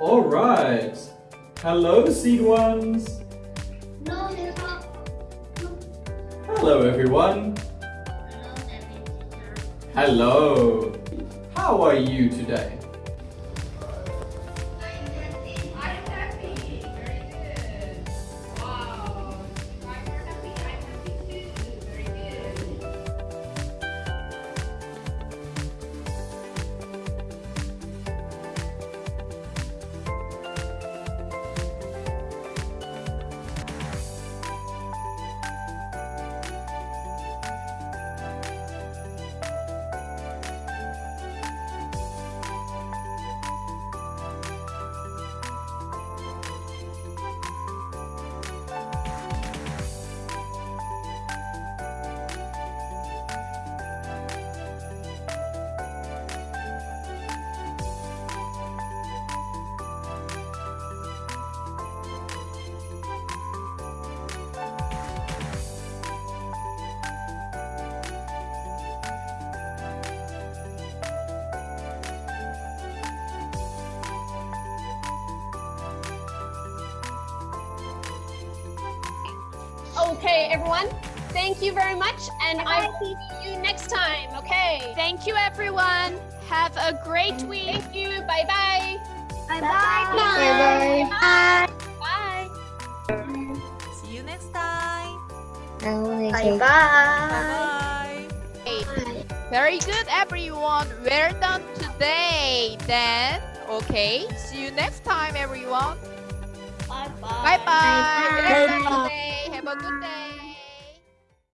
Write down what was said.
All right. Hello, seed ones. Hello, everyone. Hello. How are you today? Okay, everyone. Thank you very much, and I will see you next time. Okay. Thank you, everyone. Have a great week. Thank you. Bye bye. Bye Bye. bye. Bye. Bye. bye. See you next time. Bye bye. Bye. bye. Very good, everyone. Well done today. Then, okay. See you next time, everyone. Bye Bye bye. Bye-bye. A good day.